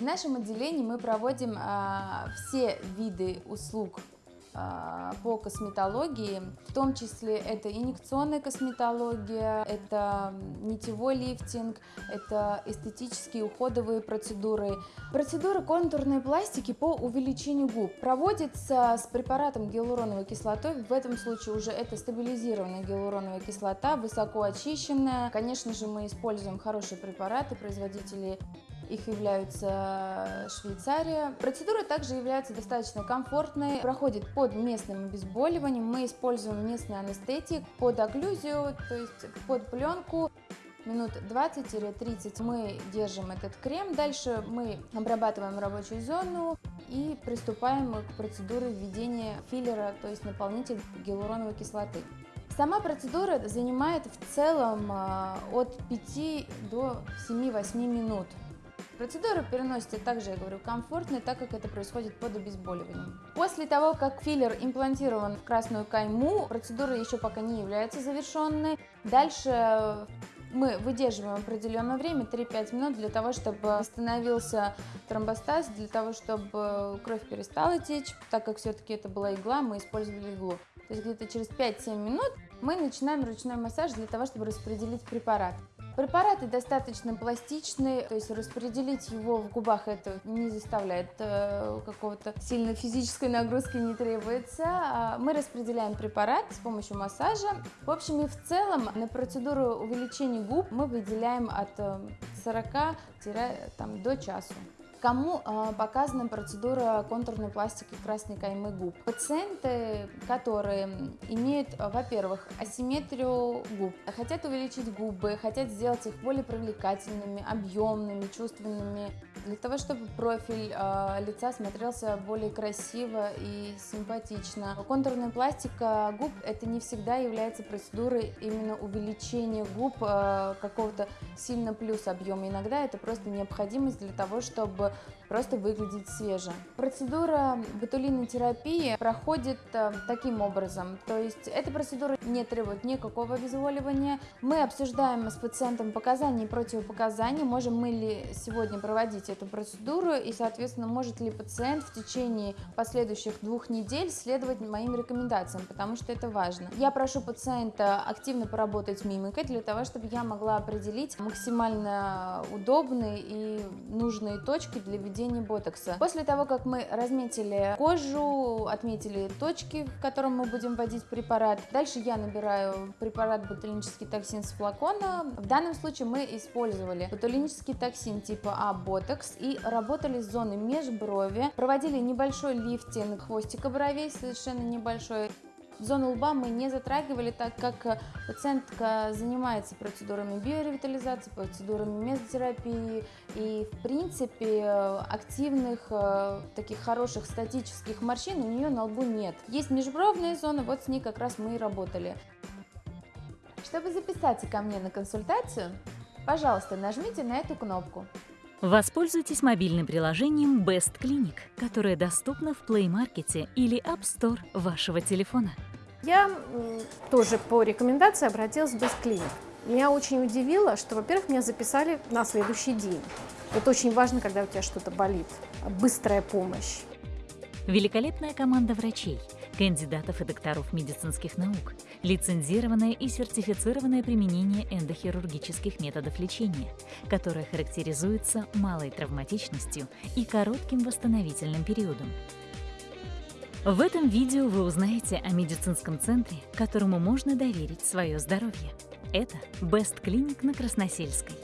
В нашем отделении мы проводим а, все виды услуг а, по косметологии, в том числе это инъекционная косметология, это нитевой лифтинг, это эстетические уходовые процедуры. Процедура контурной пластики по увеличению губ проводится с препаратом гиалуроновой кислотой, в этом случае уже это стабилизированная гиалуроновая кислота, высоко очищенная. Конечно же мы используем хорошие препараты, производители их являются Швейцария. Процедура также является достаточно комфортной, проходит под местным обезболиванием. Мы используем местный анестетик под окклюзию, то есть под пленку минут 20-30 мы держим этот крем. Дальше мы обрабатываем рабочую зону и приступаем к процедуре введения филлера, то есть наполнитель гиалуроновой кислоты. Сама процедура занимает в целом а, от 5 до 7-8 минут. Процедура переносится также, я говорю, комфортно, так как это происходит под обезболиванием. После того, как филлер имплантирован в красную кайму, процедура еще пока не является завершенной. Дальше мы выдерживаем определенное время, 3-5 минут, для того, чтобы восстановился тромбостаз, для того, чтобы кровь перестала течь, так как все-таки это была игла, мы использовали иглу. То есть где-то через 5-7 минут мы начинаем ручной массаж для того, чтобы распределить препарат. Препараты достаточно пластичные, то есть распределить его в губах это не заставляет э, какого-то сильной физической нагрузки не требуется. А мы распределяем препарат с помощью массажа. В общем и в целом на процедуру увеличения губ мы выделяем от 40 э, до часу. Кому э, показана процедура контурной пластики красной каймы губ? Пациенты, которые имеют, во-первых, асимметрию губ, хотят увеличить губы, хотят сделать их более привлекательными, объемными, чувственными, для того, чтобы профиль э, лица смотрелся более красиво и симпатично. Контурная пластика губ это не всегда является процедурой именно увеличения губ э, какого-то сильно плюс объема. Иногда это просто необходимость для того, чтобы просто выглядеть свеже. Процедура ботулинотерапии проходит э, таким образом, то есть эта процедура не требует никакого обезболивания. Мы обсуждаем с пациентом показания и противопоказания, можем мы ли сегодня проводить эту процедуру и, соответственно, может ли пациент в течение последующих двух недель следовать моим рекомендациям, потому что это важно. Я прошу пациента активно поработать мимикой для того, чтобы я могла определить максимально удобные и нужные точки для введения ботокса. После того, как мы разметили кожу, отметили точки, в котором мы будем вводить препарат, дальше я набираю препарат ботулинический токсин с флакона. В данном случае мы использовали ботулинический токсин типа А ботокс и работали с зоной межброви, проводили небольшой лифтинг хвостика бровей, совершенно небольшой, Зону лба мы не затрагивали, так как э, пациентка занимается процедурами биоревитализации, процедурами мезотерапии и, в принципе, активных, э, таких хороших статических морщин у нее на лбу нет. Есть межбровная зона, вот с ней как раз мы и работали. Чтобы записаться ко мне на консультацию, пожалуйста, нажмите на эту кнопку. Воспользуйтесь мобильным приложением Best Clinic, которое доступно в Play Market или App Store вашего телефона. Я тоже по рекомендации обратилась в Best Clinic. Меня очень удивило, что, во-первых, меня записали на следующий день. Это очень важно, когда у тебя что-то болит. Быстрая помощь. Великолепная команда врачей, кандидатов и докторов медицинских наук, лицензированное и сертифицированное применение эндохирургических методов лечения, которое характеризуется малой травматичностью и коротким восстановительным периодом. В этом видео вы узнаете о медицинском центре, которому можно доверить свое здоровье. Это Best Clinic на Красносельской.